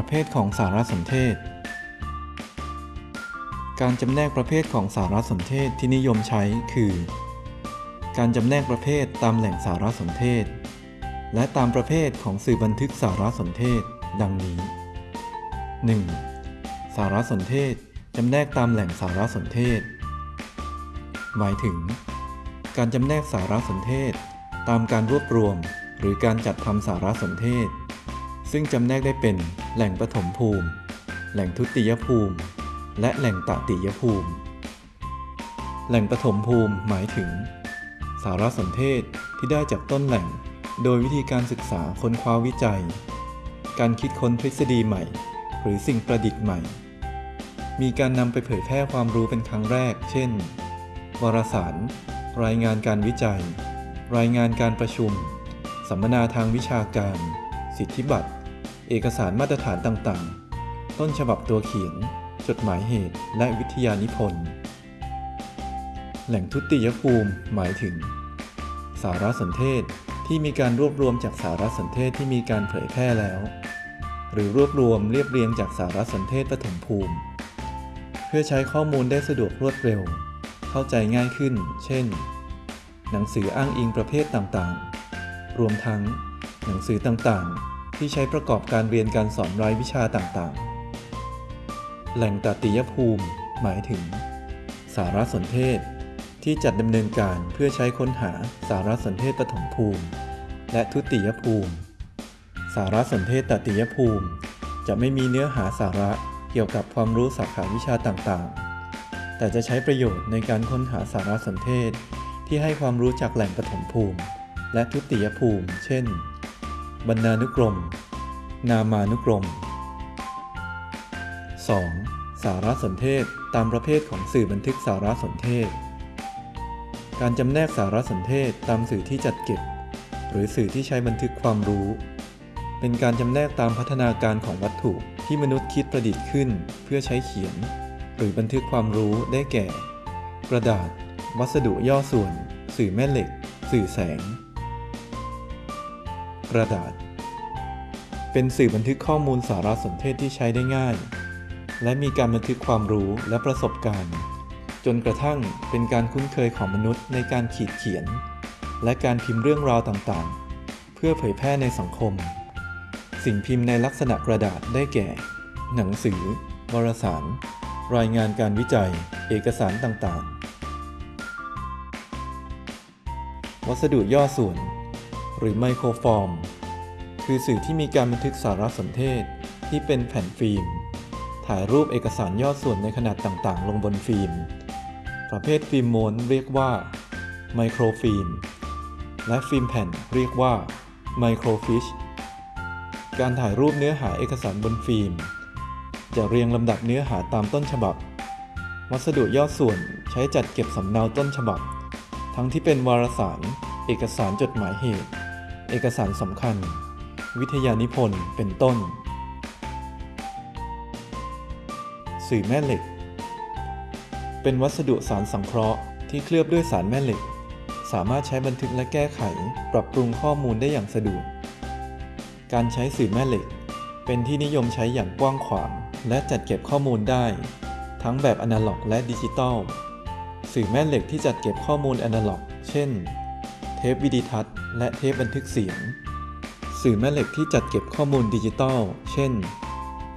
ประเภทของสารสนเทศ การจำแนกประเภทของสารสนเทศที่นิยมใช้คือ การจำแนกประเภทตามแหล่งสารสนเทศ และตามประเภทของสื่อบันทึกสารสนเทศ ดังนี้ 1. สารสนเทศจำแนกตามแหล่งสารสนเทศ หมายถึง การจำแนกสารสนเทศ ตามการรวบรวม หรือการจัดทำสารสนเทศ ซึ่งจำแนกได้เป็น แหล่งปฐมภูมิ แหล่งทุติยภูมิ และแหล่งตติยภูมิ แหล่งปฐมภูมิหมายถึง สารสนเทศที่ได้จากต้นแหล่ง โดยวิธีการศึกษาค้นคว้าวิจัย การคิดค้นทฤษฎีใหม่ หรือสิ่งประดิษฐ์ใหม่ มีการนำไปเผยแพร่ความรู้เป็นครั้งแรก เช่น วารสาร รายงานการวิจัย รายงานการประชุม สัมมนาทางวิชาการ สิทธิบัตร เอกสารมาตรฐานต่างๆ ต้นฉบับตัวเขียน จดหมายเหตุ และวิทยานิพนธ์ แหล่งทุติยภูมิหมายถึง สารสนเทศที่มีการรวบรวมจากสารสนเทศที่มีการเผยแพร่แล้ว หรือรวบรวมเรียบเรียงจากสารสนเทศปฐมภูมิ เพื่อใช้ข้อมูลได้สะดวกรวดเร็ว เข้าใจง่ายขึ้น เช่น หนังสืออ้างอิงประเภทต่างๆ รวมทั้ง หนังสือต่างๆ ที่ใช้ประกอบการเรียนการสอนรายวิชาต่างๆ แหล่งตติยภูมิ หมายถึง สารสนเทศ ที่จัดดำเนินการเพื่อใช้ค้นหาสารสนเทศปฐมภูมิ และทุติยภูมิ สารสนเทศตติยภูมิ จะไม่มีเนื้อหาสาระเกี่ยวกับความรู้สาขาวิชาต่างๆ แต่จะใช้ประโยชน์ในการค้นหาสารสนเทศ ที่ให้ความรู้จากแหล่งปฐมภูมิ และทุติยภูมิ เช่น บรรณานุกรม นามานุกรม 2. สารสนเทศตามประเภทของสื่อบันทึกสารสนเทศ การจำแนกสารสนเทศตามสื่อที่จัดเก็บ หรือสื่อที่ใช้บันทึกความรู้ เป็นการจำแนกตามพัฒนาการของวัตถุที่มนุษย์คิดประดิษฐ์ขึ้นเพื่อใช้เขียน หรือบันทึกความรู้ได้แก่ กระดาษ วัสดุย่อส่วน สื่อแม่เหล็ก สื่อแสง กระดาษ เป็นสื่อบันทึกข้อมูลสารสนเทศที่ใช้ได้ง่าย และมีการบันทึกความรู้และประสบการณ์ จนกระทั่งเป็นการคุ้นเคยของมนุษย์ในการขีดเขียน และการพิมพ์เรื่องราวต่างๆ เพื่อเผยแพร่ในสังคม สิ่งพิมพ์ในลักษณะกระดาษได้แก่ หนังสือ วารสาร รายงานการวิจัย เอกสารต่างๆ วัสดุย่อส่วน หรือไมโครฟอร์ม คือสื่อที่มีการบันทึกสารสนเทศที่เป็นแผ่นฟิล์ม ถ่ายรูปเอกสารย่อส่วนในขนาดต่างๆ ลงบนฟิล์ม ประเภทฟิล์มม้วนเรียกว่าไมโครฟิล์ม และฟิล์มแผ่นเรียกว่าไมโครฟิช การถ่ายรูปเนื้อหาเอกสารบนฟิล์ม จะเรียงลำดับเนื้อหาตามต้นฉบับ วัสดุย่อส่วนใช้จัดเก็บสำเนาต้นฉบับ ทั้งที่เป็นวารสาร เอกสารจดหมายเหตุ เอกสารสำคัญ วิทยานิพนธ์เป็นต้น สื่อแม่เหล็ก เป็นวัสดุสารสังเคราะห์ที่เคลือบด้วยสารแม่เหล็ก สามารถใช้บันทึกและแก้ไข ปรับปรุงข้อมูลได้อย่างสะดวก การใช้สื่อแม่เหล็ก เป็นที่นิยมใช้อย่างกว้างขวาง และจัดเก็บข้อมูลได้ ทั้งแบบอนาล็อกและดิจิตอลสื่อแม่เหล็กที่จัดเก็บข้อมูลอนาล็อก เช่น เทปวิดีทัศน์ และเทปบันทึกเสียง สื่อแม่เหล็กที่จัดเก็บข้อมูลดิจิตอล เช่น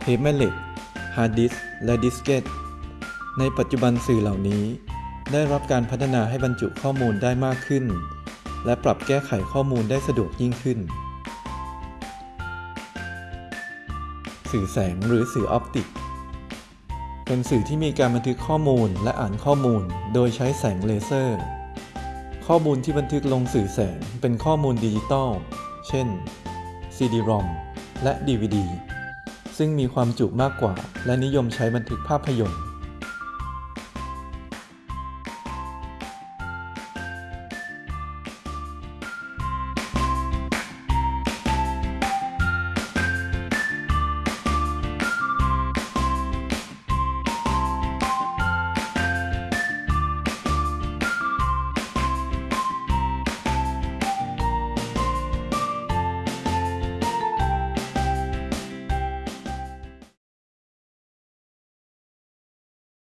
เทปแม่เหล็ก ฮาร์ดดิสก์และดิสเกต ในปัจจุบันสื่อเหล่านี้ ได้รับการพัฒนาให้บรรจุข้อมูลได้มากขึ้น และปรับแก้ไขข้อมูลได้สะดวกยิ่งขึ้น สื่อแสงหรือสื่อ optic เป็นสื่อที่มีการบันทึกข้อมูลและอ่านข้อมูล โดยใช้แสงเลเซอร์ ข้อมูลที่บันทึกลงสื่อแสงเป็นข้อมูลดิจิตอล เช่น CD-ROM และ DVD ซึ่งมีความจุมากกว่าและนิยมใช้บันทึกภาพยนตร์